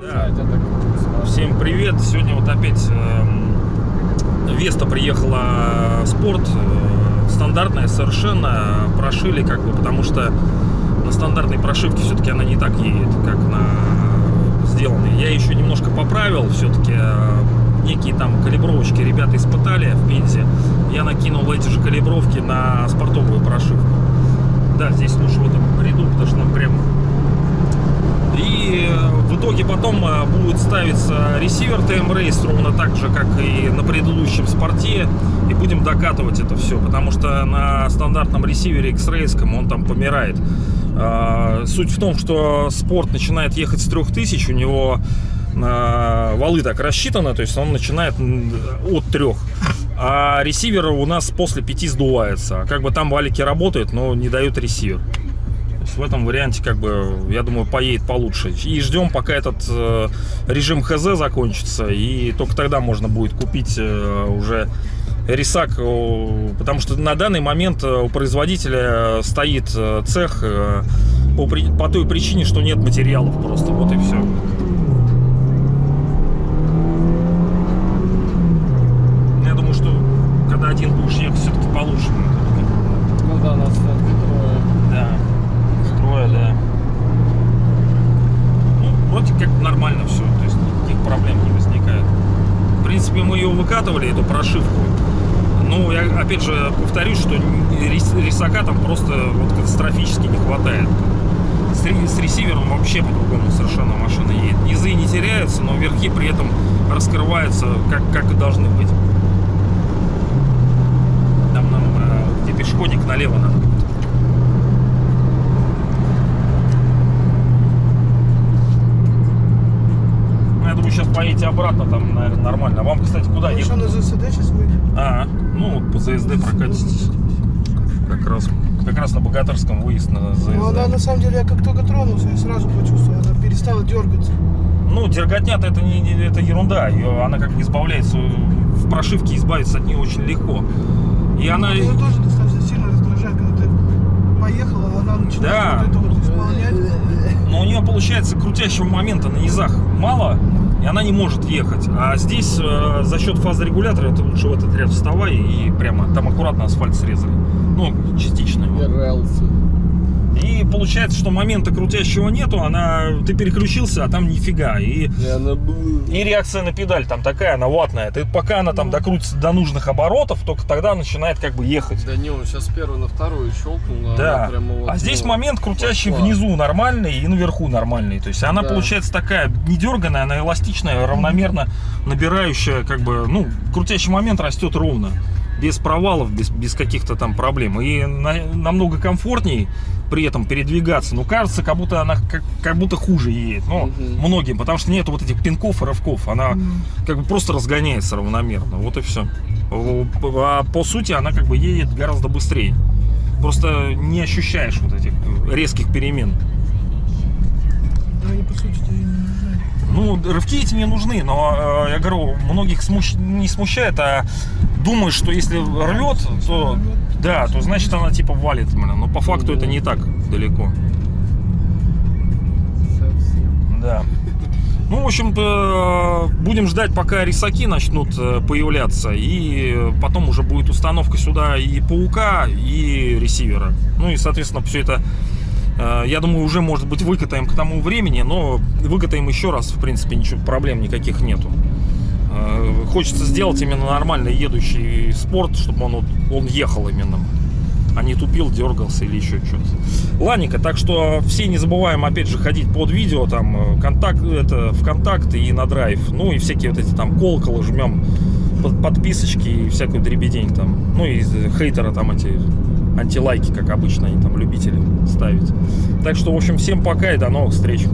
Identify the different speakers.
Speaker 1: Да. Всем привет! Сегодня вот опять э, Веста приехала в спорт. э, стандартная совершенно. Прошили как бы, потому что на стандартной прошивке все-таки она не так едет, как на сделанной. Я еще немножко поправил все-таки. Э, некие там калибровочки ребята испытали в Пензе. Я накинул эти же калибровки на спортовую прошивку. Да, здесь лучше в этом ряду, потому что нам прям и э, в итоге потом э, будет ставиться ресивер TM Race ровно так же, как и на предыдущем спорте. И будем докатывать это все, потому что на стандартном ресивере X-Race он там помирает. А, Суть в том, что спорт начинает ехать с 3000, у него э, валы так рассчитаны, то есть он начинает от 3. А ресивер у нас после 5 сдувается. Как бы там валики работают, но не дают ресивер. В этом варианте, как бы, я думаю, поедет получше. И ждем, пока этот э, режим ХЗ закончится, и только тогда можно будет купить э, уже рисак, о, потому что на данный момент э, у производителя стоит э, цех э, по, по той причине, что нет материалов просто, вот и все. Я думаю, что когда один будешь ехать, все-таки получше будет.
Speaker 2: Ну да, нас трое.
Speaker 1: Да. Строя, да. Ну, вроде как нормально все, то есть никаких проблем не возникает. В принципе, мы ее выкатывали, эту прошивку. Ну, я опять же повторюсь, что рис- рисака там просто вот катастрофически не хватает. С, с ресивером вообще по-другому совершенно машина едет. Низы не теряются, но верхи при этом раскрываются как, как и должны быть. Там нам, э, где пешеходник, налево надо будет. Ну, Я думаю, сейчас поедете обратно, там, наверное, нормально. А вам, кстати, куда
Speaker 2: Ну,
Speaker 1: ехать?
Speaker 2: что на ЗСД сейчас выйдет?
Speaker 1: А, ну, вот по ЗСД прокатитесь. Как раз, как раз на Богатырском выезд на ЗСД.
Speaker 2: Ну, она на самом деле, я как только тронулся, я сразу почувствовал, она перестала дергаться.
Speaker 1: Ну, дерготня-то это, не, не- это ерунда. Ее, она как бы избавляется, в прошивке избавиться от нее очень легко. И она...
Speaker 2: Ее тоже достаточно сильно раздражает, когда ты поехал, а она начинает
Speaker 1: Да.
Speaker 2: вот это вот исполнять.
Speaker 1: Но у нее получается крутящего момента на низах мало, она не может ехать. А здесь э, за счет фазорегулятора ты лучше в этот ряд вставай и прямо там аккуратно асфальт срезали. Ну, частично. его. И получается, что момента крутящего нету, она ты переключился, а там нифига. И,
Speaker 3: И она
Speaker 1: и реакция на педаль там такая, она ватная. Ты, пока она там докрутится до нужных оборотов, только тогда начинает как бы ехать.
Speaker 3: Да не, он сейчас первый на вторую щелкнул, а
Speaker 1: Да.
Speaker 3: прямо вот,
Speaker 1: а здесь
Speaker 3: ну,
Speaker 1: момент крутящий
Speaker 3: пошла.
Speaker 1: внизу нормальный и наверху нормальный. То есть она
Speaker 3: Да.
Speaker 1: получается такая не дерганая, она эластичная, равномерно набирающая, как бы, ну, крутящий момент растет ровно. Без провалов, без, без каких-то там проблем. И на- намного комфортней при этом передвигаться. Ну, кажется, как будто она как, как будто хуже едет. Ну,
Speaker 3: Мгм.
Speaker 1: многим, потому что нет вот этих пинков и рывков. Она как бы просто разгоняется равномерно. Вот и все. А по сути она как бы едет гораздо быстрее. Просто не ощущаешь вот этих резких перемен.
Speaker 2: Да, они по сути-то и не нужны.
Speaker 1: Ну, рывки эти не нужны, но, э, я говорю, многих смущ- не смущает, а думают, что если рвет, то, да, то значит она типа валит. Но по факту это не так далеко.
Speaker 3: Совсем.
Speaker 1: Да. Ну, в общем-то, будем ждать, пока рисаки начнут э, появляться. И потом уже будет установка сюда и паука, и ресивера. Ну и, соответственно, все это, я думаю, уже, может быть, выкатаем к тому времени. Но выкатаем еще раз, в принципе, ничего, проблем никаких нету. Э, Хочется сделать именно нормальный едущий спорт, чтобы он, он ехал именно а не тупил, дергался или еще что-то. Ладненько, так что все не забываем опять же ходить под видео, там э, контакт, это ВКонтакт и на драйв. Ну и всякие вот эти там колоколы жмем, под- подписочки и всякую дребедень там. Ну и хейтера там эти антилайки, как обычно, они там любители ставить. Так что, в общем, всем пока и до новых встреч.